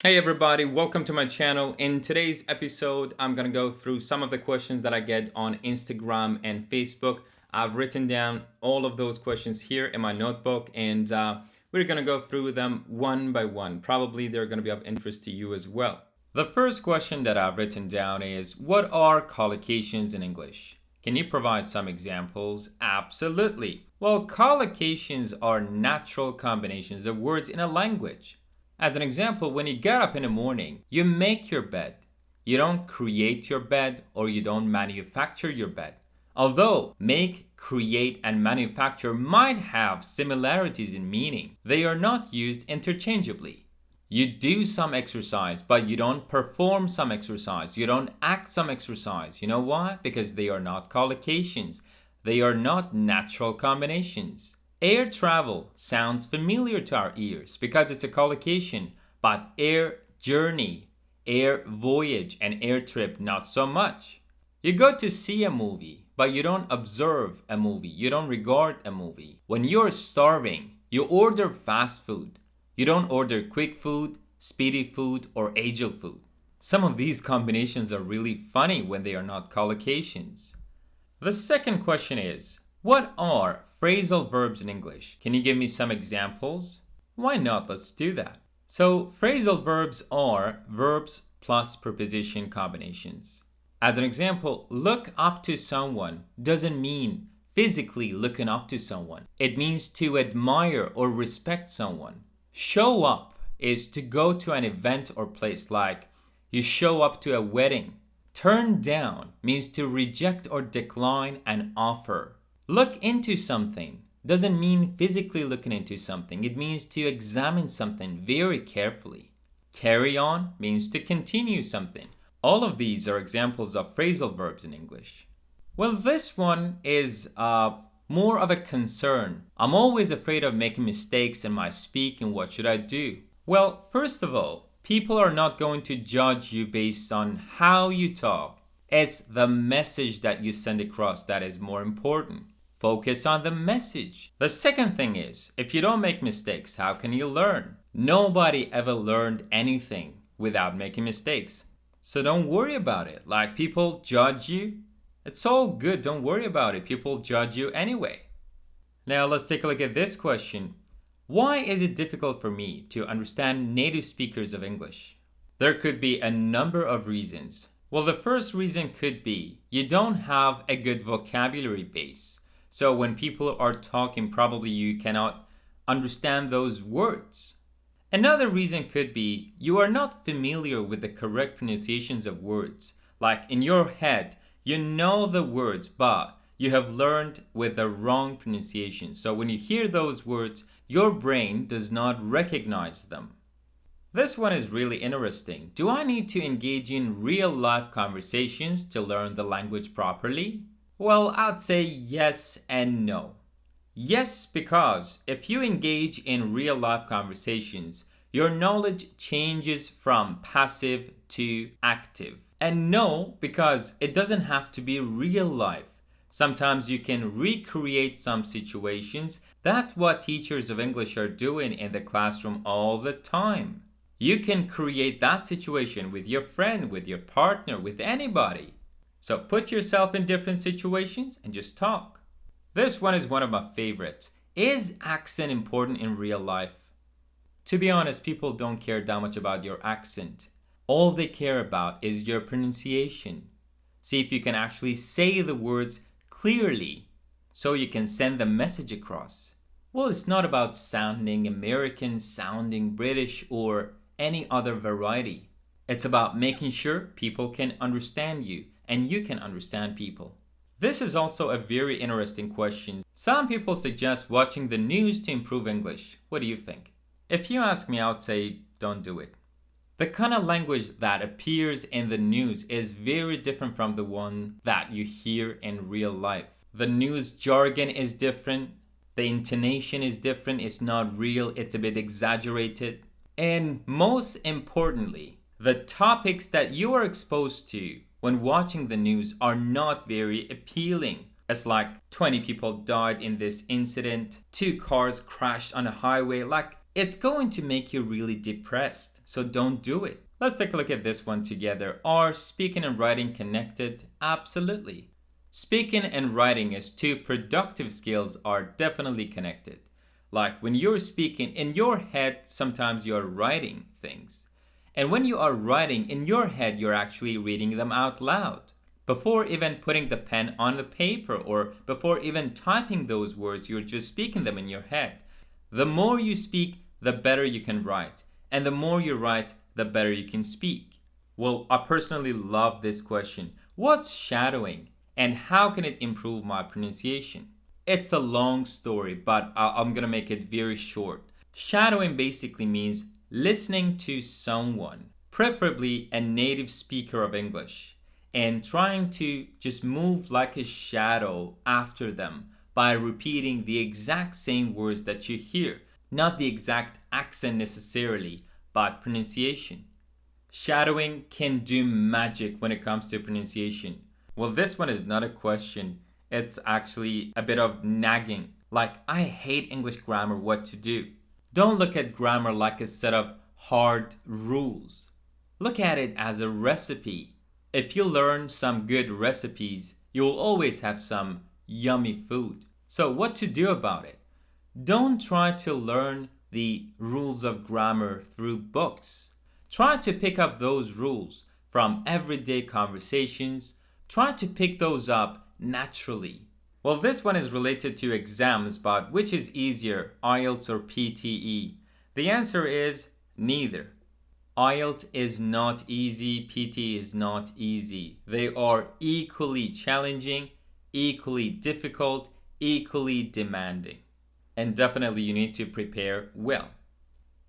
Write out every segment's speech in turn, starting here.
Hey everybody, welcome to my channel. In today's episode, I'm gonna go through some of the questions that I get on Instagram and Facebook. I've written down all of those questions here in my notebook and uh, we're gonna go through them one by one. Probably they're gonna be of interest to you as well. The first question that I've written down is, what are collocations in English? Can you provide some examples? Absolutely. Well, collocations are natural combinations of words in a language. As an example, when you get up in the morning, you make your bed. You don't create your bed or you don't manufacture your bed. Although make, create, and manufacture might have similarities in meaning, they are not used interchangeably. You do some exercise, but you don't perform some exercise. You don't act some exercise. You know why? Because they are not collocations. They are not natural combinations. Air travel sounds familiar to our ears because it's a collocation, but air journey, air voyage, and air trip not so much. You go to see a movie, but you don't observe a movie, you don't regard a movie. When you're starving, you order fast food. You don't order quick food, speedy food, or agile food. Some of these combinations are really funny when they are not collocations. The second question is, what are phrasal verbs in English? Can you give me some examples? Why not? Let's do that. So phrasal verbs are verbs plus preposition combinations. As an example, look up to someone doesn't mean physically looking up to someone. It means to admire or respect someone. Show up is to go to an event or place like you show up to a wedding. Turn down means to reject or decline an offer. Look into something doesn't mean physically looking into something. It means to examine something very carefully. Carry on means to continue something. All of these are examples of phrasal verbs in English. Well, this one is uh, more of a concern. I'm always afraid of making mistakes in my speaking. What should I do? Well, first of all, people are not going to judge you based on how you talk. It's the message that you send across that is more important. Focus on the message. The second thing is, if you don't make mistakes, how can you learn? Nobody ever learned anything without making mistakes. So don't worry about it. Like people judge you, it's all good. Don't worry about it. People judge you anyway. Now let's take a look at this question. Why is it difficult for me to understand native speakers of English? There could be a number of reasons. Well, the first reason could be you don't have a good vocabulary base. So when people are talking, probably you cannot understand those words. Another reason could be you are not familiar with the correct pronunciations of words. Like in your head, you know the words, but you have learned with the wrong pronunciation. So when you hear those words, your brain does not recognize them. This one is really interesting. Do I need to engage in real life conversations to learn the language properly? Well, I'd say yes and no. Yes, because if you engage in real life conversations, your knowledge changes from passive to active. And no, because it doesn't have to be real life. Sometimes you can recreate some situations. That's what teachers of English are doing in the classroom all the time. You can create that situation with your friend, with your partner, with anybody. So put yourself in different situations and just talk. This one is one of my favorites. Is accent important in real life? To be honest, people don't care that much about your accent. All they care about is your pronunciation. See if you can actually say the words clearly so you can send the message across. Well, it's not about sounding American, sounding British, or any other variety. It's about making sure people can understand you and you can understand people. This is also a very interesting question. Some people suggest watching the news to improve English. What do you think? If you ask me, I would say don't do it. The kind of language that appears in the news is very different from the one that you hear in real life. The news jargon is different, the intonation is different, it's not real, it's a bit exaggerated. And most importantly, the topics that you are exposed to when watching the news are not very appealing. It's like 20 people died in this incident, two cars crashed on a highway. Like, it's going to make you really depressed. So don't do it. Let's take a look at this one together. Are speaking and writing connected? Absolutely. Speaking and writing as two productive skills are definitely connected. Like when you're speaking in your head, sometimes you're writing things. And when you are writing in your head, you're actually reading them out loud. Before even putting the pen on the paper or before even typing those words, you're just speaking them in your head. The more you speak, the better you can write. And the more you write, the better you can speak. Well, I personally love this question. What's shadowing? And how can it improve my pronunciation? It's a long story, but I'm gonna make it very short. Shadowing basically means listening to someone, preferably a native speaker of English, and trying to just move like a shadow after them by repeating the exact same words that you hear, not the exact accent necessarily, but pronunciation. Shadowing can do magic when it comes to pronunciation. Well, this one is not a question it's actually a bit of nagging. Like, I hate English grammar, what to do? Don't look at grammar like a set of hard rules. Look at it as a recipe. If you learn some good recipes, you'll always have some yummy food. So what to do about it? Don't try to learn the rules of grammar through books. Try to pick up those rules from everyday conversations. Try to pick those up naturally? Well, this one is related to exams, but which is easier, IELTS or PTE? The answer is neither. IELTS is not easy, PTE is not easy. They are equally challenging, equally difficult, equally demanding. And definitely you need to prepare well.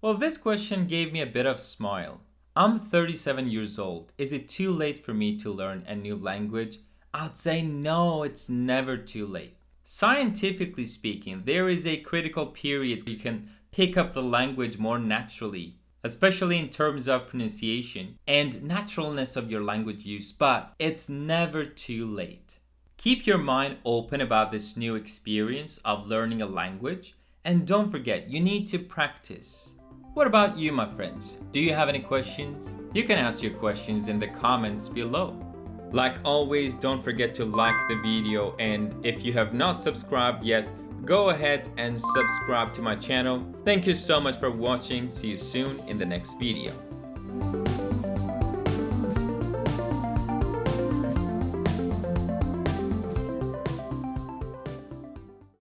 Well, this question gave me a bit of smile. I'm 37 years old. Is it too late for me to learn a new language? I'd say no, it's never too late. Scientifically speaking, there is a critical period where you can pick up the language more naturally, especially in terms of pronunciation and naturalness of your language use, but it's never too late. Keep your mind open about this new experience of learning a language and don't forget, you need to practice. What about you, my friends? Do you have any questions? You can ask your questions in the comments below. Like always, don't forget to like the video and if you have not subscribed yet, go ahead and subscribe to my channel. Thank you so much for watching. See you soon in the next video.